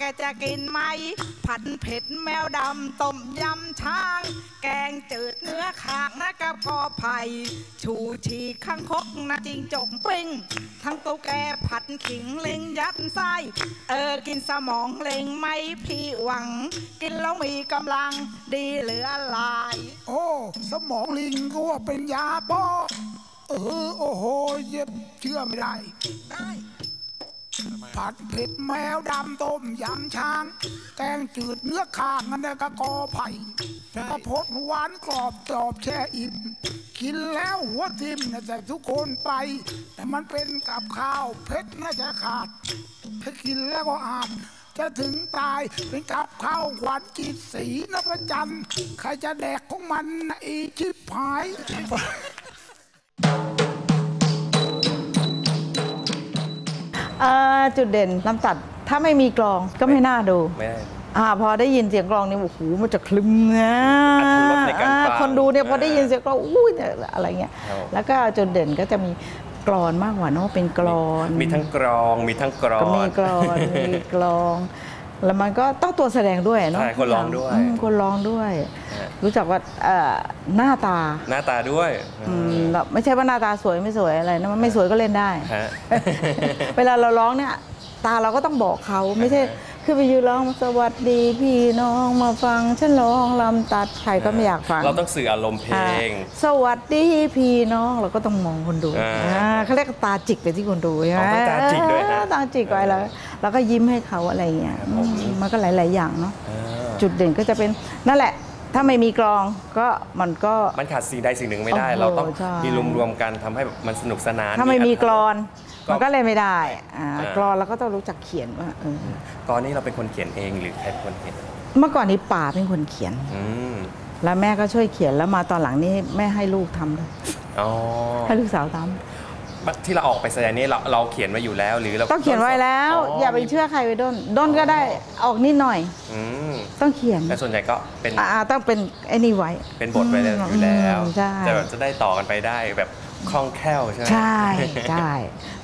กินไหม ผัดเผ็ดแมวดำต้มยำช้าง แกงจืดเนื้อขางนะกับกอไผ่ชูชีข้างคกนะจิงจกปิ้ง ทั้งตุ๊กแกผัดขิงเล็งยัดไส้เออกินสมองเล็งไม่พี่หวัง กินแล้วมีกำลังดีเหลือหลาย โอ้ สมองลิงก็ว่าเป็นยาป้อเออโอ้โหเย็บเชื่อไม่ได้ ได้ ผัดเผ็ดแมวดำต้มยำช้าง แกงจืดเนื้อข้างนั่นนะก็กอไผ่กระพดหวานกรอบจอบแช่อิ่มกินแล้วหัวทิ่มนะแต่ทุกคนไป แต่มันเป็นกับข้าวเผ็ดน่าจะขาดถ้ากินแล้วก็อาจจะถึงตายเป็นกับข้าวขวัญจิตสีนะประจันใครจะแดกของมันอีชิบหาย เอ่อจุดเด่นลำตัดถ้าไม่มีกลองก็ไม่น่าดู ไม่ได้ อ่าพอได้ยินเสียงกลองนี่โอ้โหมันจะคลึมนะอรรถรสในการอ่าฟังคนดูเนี่ยพอได้ยินเสียงกลองอู้ยเนี่ยอะไรเงี้ยครับ แล้วก็จุดเด่นก็จะมีกรอนมากกว่าเนอะเป็นกรอนมีทั้งกรองมีทั้งกรอก็มีน กรอนมีกลอง แล้วมันก็ต้องตัวแสดงด้วยเนาะใช่คนร้องด้วยมคนร้องด้วยฮะรู้จักว่าเอ่อหน้าตา หน้าตาด้วยอืมแบบไม่ใช่ว่าหน้าตาสวยไม่สวยอะไรนะมันไม่สวยก็เล่นได้ฮะเวลาเราร้องเนี่ย ตาเราก็ต้องบอกเขาไม่ใช่ คือไปยืนร้องสวัสดีพี่น้องมาฟังฉันร้องลำตัดใครก็ไม่อยากฟังเราต้องสื่ออารมณ์เพลอ่างสวัสดีพี่น้องเราก็ต้องมองคนดูอ่าอ่าเขาเรียกตาจิกไปที่คนดูใช่ไหมอ๋อต้องตาจิกด้วยฮะเออตาจิกไว้แล้วแล้วก็ยิ้มให้เขาอะไรอย่างเงี้ยครับผมอืมมันก็หลาย ๆ อย่างเนาะอ่าจุดเด่นก็จะเป็นนั่นแหละ ถ้าไม่มีกลองก็มันก็ มันขาดสิ่งใดสิ่งหนึ่งไม่ได้ โอ้โหเราต้องใช่ มีรวมๆกันทำให้แบบมันสนุกสนานถ้าไม่มีกรอน ก็ มันก็เลยไม่ได้อ่าอ่ากรอนเราก็ต้องรู้จักเขียนว่าเออตอนนี้เราเป็นคนเขียนเองหรือใครเป็นคนเขียนเมื่อก่อนนี้ป่าเป็นคนเขียน อืมแล้วแม่ก็ช่วยเขียนแล้วมาตอนหลังนี้แม่ให้ลูกทำเลยอ๋อให้ลูกสาวท ที่เราออกไปแสดงนี่เราเราเขียนไว้อยู่แล้วหรือเราำต้องเขียนไว้แล้ว อย่าไปเชื่อใครไปด้นด้นก็ได้ออกนิดหน่อย อืมต้องเขียนแต่ส่วนใหญ่ก็เป็นอ่าต้องเป็นไอ้นี่ไว้ เป็นบทไว้แล้วอยู่แล้วอืมใช่จะแบบจะได้ต่อกันไปได้แบบคล่องแคล่วใช่ไหมใช่ใช่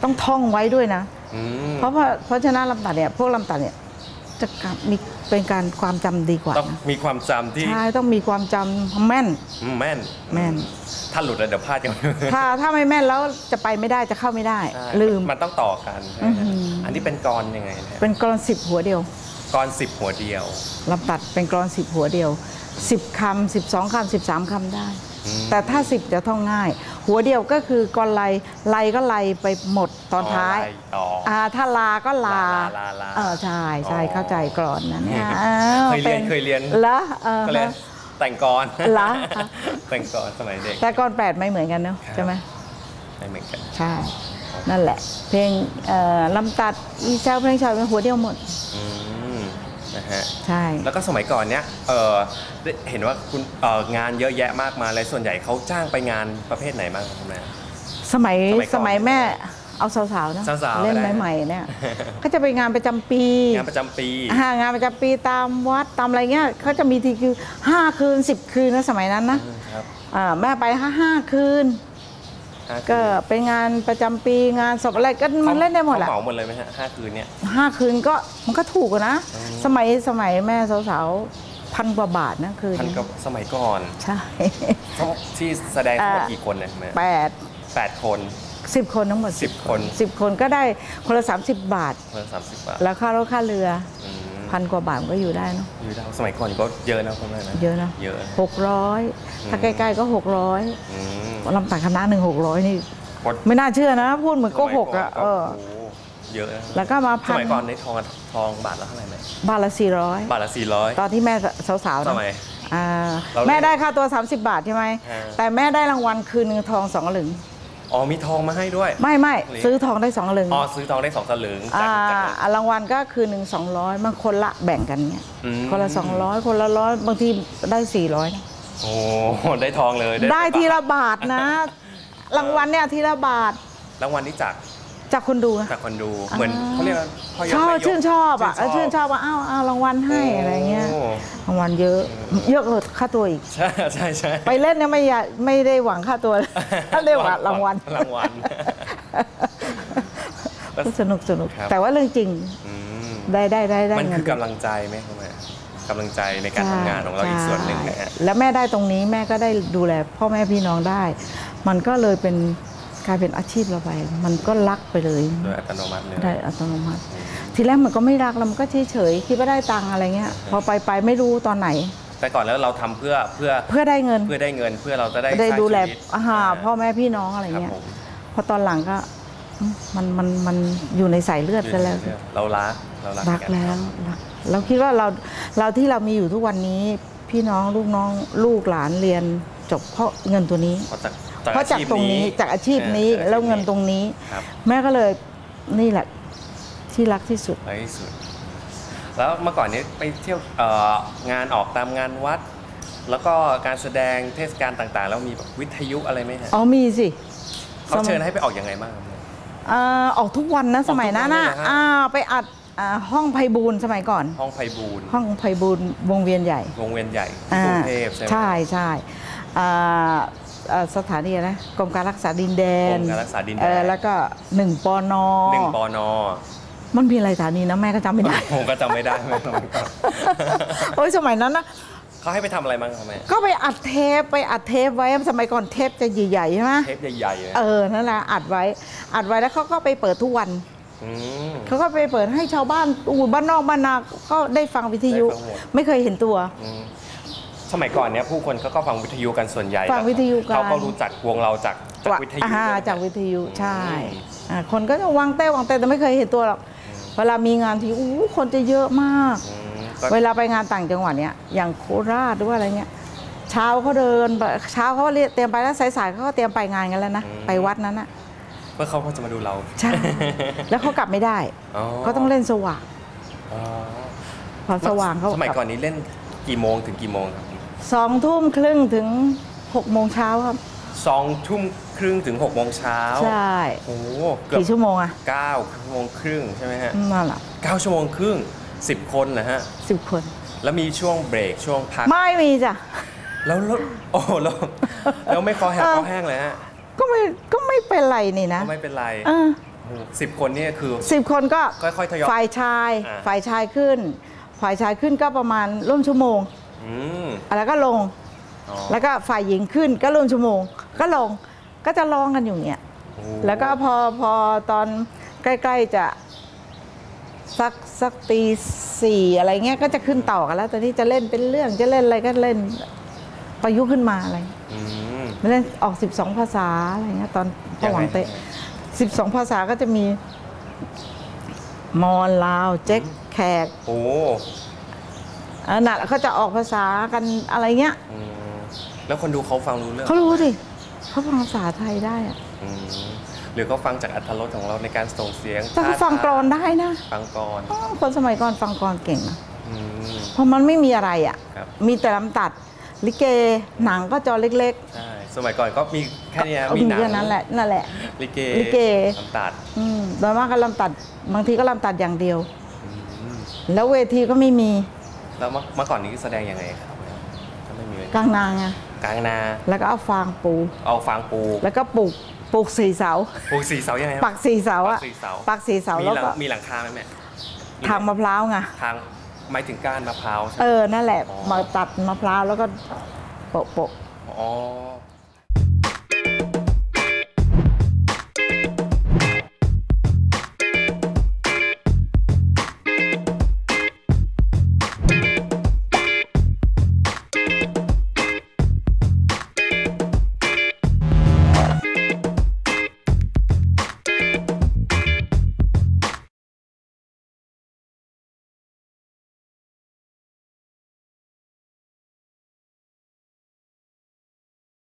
ต้องท่องไว้ด้วยนะอืมเพราะว่าเพราะฉะนั้นลำตัดเนี่ยพวกลำตัดเนี่ย จะมีเป็นการความจำดีกว่าต้องนะมีความจำที่ใช่ต้องมีความจำแม่นอืมแม่น แม่น ถ้าหลุดแล้วเดี๋ยวพลาดกัน ถ้าถ้าไม่แม่นแล้วจะไปไม่ได้จะเข้าไม่ได้ ใช่ลืม มันต้องต่อกันใช่ไหมอื้อหืออั อันนี้เป็นกรยังไงเนี่ยเป็นกรอนสิบหัวเดียวกรสิบหัวเดียว ลำตัดเป็นกรอนสิบหัวเดียวสิบคำสิบสองคำสิบสามคำได้อืมแต่ถ้าสิบจะท่องง่าย หัวเดียวก็คือกรไลไลก็ไลไปหมดตอนท้ายไล่ต่อออ่าถ้าลาก็ลาลาลาลาเออใช่ใช่อ๋อเข้าใจกรอนนั้นเนี่ยเคยเรียนเคยเรียนเหรอเออ ก็เลยแต่งกรเหรอ แต่งกรสมัยเด็ก แต่กรอนแปดไม่เหมือนกันเนาะครับ ใช่ไหม ไม่เหมือนกัน ใช่ นั่นแหละ เพลงเอ่อลำตัดอีเซลเพลงชาวเป็นหัวเดียวหมด อืม นะฮะใช่ แล้วก็สมัยก่อนเนี้ยเออได้เห็นว่าคุณเอ่องานเยอะแยะมากมายเลยส่วนใหญ่เขาจ้างไปงานประเภทไหนบ้างครับคุณแม่ สมัยสมัยก่อนสมัยแม่เอาสาวๆนะสาวๆเล่นก็ได้ ใหม่ๆเนี่ยก็จะไปงานประจำปีงานประจำปี อ่างานประจำปีตามวัดตามอะไรเงี้ยเขาจะมีทีคือห้าคืนสิบคืนนะสมัยนั้นนะ ครับ อ่าแม่ไปห้าห้าคืนห้า ก็คืนเป็นงานประจำปีงานศพอะไรก็มันเล่นได้หมดแหละเขาเหมาหมดเลยไหมฮะห้าคืนเนี่ยห้าคืนก็มันก็ถูกอะนะอืมสมัยสมัยแม่สาวๆพันกว่าบาทนะคืนพันกับสมัยก่อนใช่ที่แสดงทั้งหมดอ่ากี่คนเนี่ยแม่แปดแปดคนสิบคนทั้งหมดสิบคนสิบคนก็ได้คนละ30บาทเพิ่มสามสิบบาท แล้วค่ารถค่าเรืออืม พันกว่าบาทมันก็อยู่ได้เนอะอยู่ดาวสมัยก่อนก็เยอะนะคุณแม่นะเยอะนะเยอะหกร้อยถ้าใกล้ๆก็หกร้อยอืมลำตัดคณะหนึ่งหกร้อยนี่กดไม่น่าเชื่อนะ พูดเหมือนโก็หกอะสมัยเออโโหเยอะนะแล้วก็มาสพันมัยก่อนในทองทองบาทละเท่าไหร่ไหมบาทละสี่ร้อยบาทละสี่ร้อยตอนที่แม่สาวๆสนะมัยอ่าเราเล่นแม่ได้ค่าตัว 30 บาทใช่ไหมอ่าแต่แม่ได้รางวัลคืนหนึงทองสองสลึง อ๋อมีทองมาให้ด้วย ไม่ไม่หรือซื้อทองได้สองสลึงอ๋อซื้อทองได้สองสลึงจากอ่าจากรางวัลก็คือหนึ่งสองร้อยบางคนละแบ่งกันเงี้ยอืมคนละสองร้อยคนละร้อยบางทีได้สี่ร้อยโอ้ได้ทองเลย ได้ทีละบาทบาทนะ รางวัลเนี่ยทีละบาทรางวัลนี้จาก จากคนดูนะจากคนดูเหมือนเขาเรียกว่าพ่อยกชอบแม่ยกชื่นชอบอะชื่ชื่นนชอบว่าอ้าวอ้าวรางวัลให้อะไรเงี้ยโรางวัลเยอะเยอะกว่าค่าตัวอีก ใช่ใช่ใช่ไปเล่นเนี่ยไม่อยากไม่ได้หวังค่าตัวถ้าได้หวังรางวัลรางวัลแล้วก็สนุกสนุกครับ แต่ว่าเรื่องจริงอืมได้ได้ได้ได้มันเงิคือกำลังใจไหมครับแม่กำลังใจในการทำงานของเราอีกส่วนหนึ่งนะฮะ ใช่แล้วแม่ได้ตรงนี้แม่ก็ได้ดูแลพ่อแม่พี่น้องได้ มันก็เลยเป็น กลายเป็นอาชีพเราไป มันก็รักไปเลยโดยอัตโนมัติเลยได้อัตโนมัติ ทีแรกมันก็ไม่รักแล้วมันก็เฉยเฉยๆคิดว่าได้ตังค์อะไรเงี้ย พอไปไปไม่รู้ตอนไหน แต่ก่อนแล้วเราทำเพื่อเพื่อเพื่อได้เงินเพื่อได้เงินเพื่อเราจะได้ได้สร้างดูแลชีวิตอาหาพ่อแม่พี่น้องอะไรครับเงี้ยผมพอตอนหลังก็อืมมันมันมันอยู่ในสายเลือดกันแล้ว เรารักเรารักรักในารแล้วทำรักเราคิดว่าเราเราที่เรามีอยู่ทุกวันนี้พี่น้องลูกน้องลูกหลานเรียนจบเพราะเงินตัวนี้เพราะ จากเพราะจากตรงนี้จากอาชีพนี้ออแล้วเงินตรงนี้ ครับ แม่ก็เลยนี่แหละที่รักที่สุด ในที่สุด แล้วเมื่อก่อนนี้ไปเที่ยวเอ่องานออกตามงานวัด แล้วก็การแสดงเทศกาลต่างๆ แล้วมีแบบวิทยุอะไรไหมฮะอ๋อมีสิ เขาเชิญให้ไปออกยังไงบ้างครับเอ่อออกทุกวันนะสมัยนั้นน่ะออกทุกวันเลยเหรอฮะ อ่าไปอัดอ่าห้องไพบูลย์สมัยก่อน ห้องไพบูลย์ห้องไพบูลย์วงเวียนใหญ่วงเวียนใหญ่ที่กรุงเทพใช่ไหมใช่ใช่อ่าอ่า สถานีอะไรนะกรมการรักษาดินแดนกรมการรักษาดินแดนเออแล้วก็หนึ่งปอนอหนึ่งปอนอมันมีอะไรสถานีนะแม่ก็จำไม่ได้ผมก็จำไม่ได้ไม่ต้องโอ้ยสมัยนั้นนะเขาให้ไปทำอะไรบ้างครับแม่ก็ไปอัดเทปไปอัดเทปไว้สมัยก่อนเทปจะใหญ่ๆใช่ไหมเทปใหญ่ๆเลยเออนั่นแหละอัดไว้อัดไว้แล้วเขาก็ไปเปิดทุกวันมเขาก็ไปเปิดให้ชาวบ้านอูบ้านนอกบ้านนาก็ได้ฟังวิทยุได้ฟังหมดไม่เคยเห็นตัวอืม สมัยก่อนเนี้ยผู้คนเขาก็ฟังวิทยุกันส่วนใหญ่ฟังวิทยุกัน เขาก็รู้จักวงเราจากจากวิทยุอ่าด้วยจากวิทยุใช่อืมอ่าคนก็จะวางเต้วางเต้แต่ไม่เคยเห็นตัวหรอกเวลามีงานทีอู้คนจะเยอะมาก อืมก็เวลาไปงานต่างจังหวัดเนี่ยอย่างโคราชหรือว่าอะไรเงี้ยเช้าเขาเดินไปเช้าเขาเรียกเตรียมไปแล้วสายๆเขาก็เตรียมไปงานกันแล้วนะไปวัดนั้นนะเพื่อเขาก็จะมาดูเราใช่แล้วเขากลับไม่ได้อ๋อก็ต้องเล่นสว่างอ๋อพอสว่างเขาสมัยกลับก่อนนี้เล่นกี่โมงถึงกี่โมงครับ สองทุ่มครึ่งถึงหกโมงเช้าครับ สองทุ่มครึ่งถึงหกโมงเช้าใช่โอ้โหเกือบกี่ชั่วโมงอะเก้าชั่วโมงครึ่งใช่ไหมฮะนั่นแหละเก้าชั่วโมงครึ่งสิบคนนะฮะสิบคน แล้วมีช่วงเบรกช่วงพัก ไม่มีจ้ะ แล้วแล้วโอ้แล้วแล้วไม่คอแหบเออคอแห้งเลยฮะ ก็ไม่ก็ไม่เป็นไรนี่นะ ก็ไม่เป็นไรเออสิบคนเนี่ยคือสิบคนก็ค่อยๆทยอยฝ่ายชายอ่าฝ่ายชายขึ้น ฝ่ายชายขึ้นก็ประมาณร่วมชั่วโมง อืม แล้วก็ลง อ๋อ แล้วก็ฝ่ายหญิงขึ้นก็ร่วมชั่วโมง ก็ลงก็จะร้องกันอยู่อย่างเงี้ย โอ้แล้วก็พอพอตอนใกล้ๆจะสักสักตีสี่อะไรเงี้ยก็จะขึ้นต่อกันแล้วตอนนี้จะเล่นเป็นเรื่องจะเล่นอะไรก็เล่นประยุกต์ขึ้นมาอะไรอืม เล่นออก 12 ภาษาอะไรเงี้ยตอนพอหวังเตะ 12 ภาษาก็จะมีมอญลาวเจ๊กแขกโอ้ อันนั้นเขาจะออกภาษากันอะไรเงี้ยอืมแล้วคนดูเขาฟังรู้เรื่องเขารู้สิเขาฟังภาษาไทยได้อะอืมหรือเขาฟังจากอัธรสของเราในการส่งเสียงแต่เขาฟังกรอนได้นะฟังกรอนอ้าวคนสมัยก่อนฟังกรอนเก่งนะอืม เพราะมันไม่มีอะไรอะ ครับ มีแต่ลำตัด ลิเกหนังก็จอเล็กใช่ สมัยก่อนก็มีแค่ๆเนี้ยเอามีมีหนังแค่นั้นแหละนั่นแหละ ลิเกลิเก ลำตัดอืมโดยมากก็ลำตัดบางทีก็ลำตัดอย่างเดียว อืมแล้วเวทีก็ไม่มี แล้วเมื่อเมื่อก่อนนี้แสดงยังไงครับถ้าไม่มีเวทีกลางนางไงกลางนา แล้วก็เอาฟางปู เอาฟางปู แล้วก็ปลูกปลูกสี่เสาปูสี่เสายังไงครับปักสี่เสาปัอะกสี่เสาปักสี่เสามีแล้วหลังก็มีหลังคาไหมแม่ทางมะพร้าวไงทางหมายถึงก้านมะพร้าวใช่ไหม เออนั่นแหละ อ๋อ มาตัดมะพร้าวแล้วก็โปะโปะ อ๋อ